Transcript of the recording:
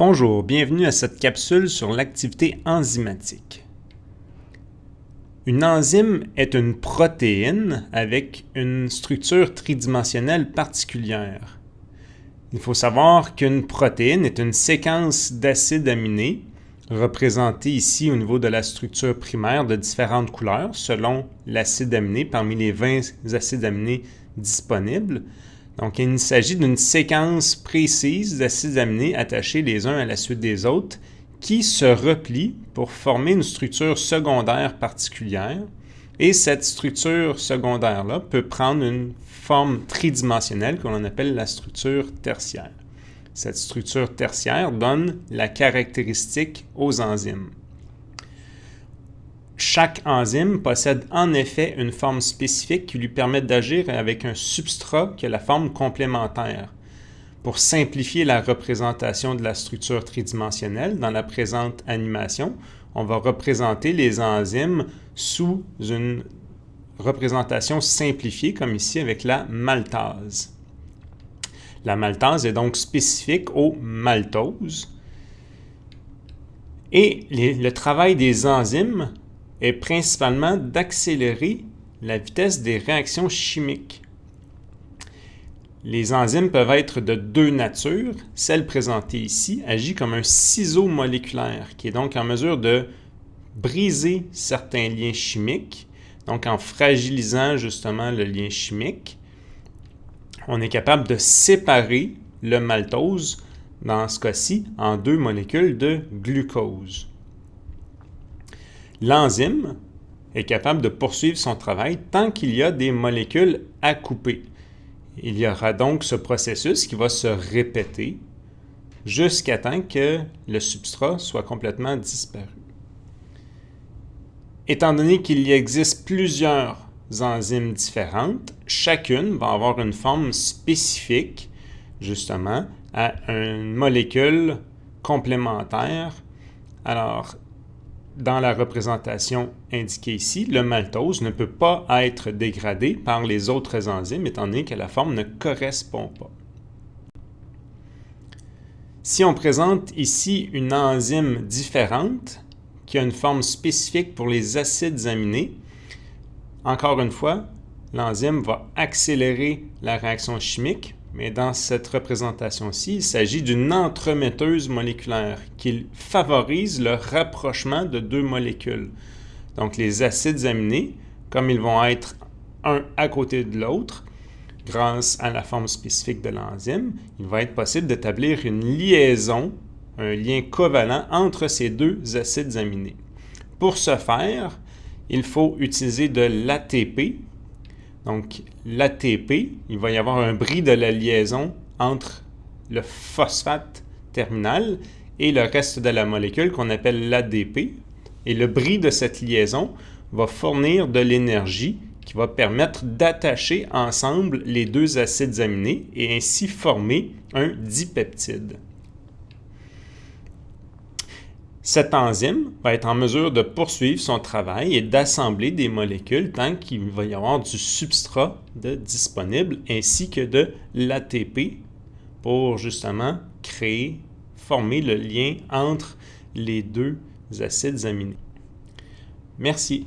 Bonjour, bienvenue à cette capsule sur l'activité enzymatique. Une enzyme est une protéine avec une structure tridimensionnelle particulière. Il faut savoir qu'une protéine est une séquence d'acides aminés représentée ici au niveau de la structure primaire de différentes couleurs selon l'acide aminé parmi les 20 acides aminés disponibles donc, il s'agit d'une séquence précise d'acides aminés attachés les uns à la suite des autres qui se replient pour former une structure secondaire particulière. Et cette structure secondaire-là peut prendre une forme tridimensionnelle qu'on appelle la structure tertiaire. Cette structure tertiaire donne la caractéristique aux enzymes. Chaque enzyme possède en effet une forme spécifique qui lui permet d'agir avec un substrat qui a la forme complémentaire. Pour simplifier la représentation de la structure tridimensionnelle dans la présente animation, on va représenter les enzymes sous une représentation simplifiée comme ici avec la maltase. La maltase est donc spécifique aux maltoses. Et le travail des enzymes est principalement d'accélérer la vitesse des réactions chimiques. Les enzymes peuvent être de deux natures. Celle présentée ici agit comme un ciseau moléculaire qui est donc en mesure de briser certains liens chimiques, donc en fragilisant justement le lien chimique. On est capable de séparer le maltose, dans ce cas-ci, en deux molécules de glucose. L'enzyme est capable de poursuivre son travail tant qu'il y a des molécules à couper. Il y aura donc ce processus qui va se répéter jusqu'à temps que le substrat soit complètement disparu. Étant donné qu'il y existe plusieurs enzymes différentes, chacune va avoir une forme spécifique, justement, à une molécule complémentaire. Alors, dans la représentation indiquée ici, le maltose ne peut pas être dégradé par les autres enzymes étant donné que la forme ne correspond pas. Si on présente ici une enzyme différente qui a une forme spécifique pour les acides aminés, encore une fois, l'enzyme va accélérer la réaction chimique mais dans cette représentation-ci, il s'agit d'une entremetteuse moléculaire qui favorise le rapprochement de deux molécules. Donc les acides aminés, comme ils vont être un à côté de l'autre, grâce à la forme spécifique de l'enzyme, il va être possible d'établir une liaison, un lien covalent entre ces deux acides aminés. Pour ce faire, il faut utiliser de l'ATP, donc, l'ATP, il va y avoir un bris de la liaison entre le phosphate terminal et le reste de la molécule qu'on appelle l'ADP. Et le bris de cette liaison va fournir de l'énergie qui va permettre d'attacher ensemble les deux acides aminés et ainsi former un dipeptide. Cette enzyme va être en mesure de poursuivre son travail et d'assembler des molécules tant qu'il va y avoir du substrat disponible ainsi que de l'ATP pour justement créer, former le lien entre les deux acides aminés. Merci.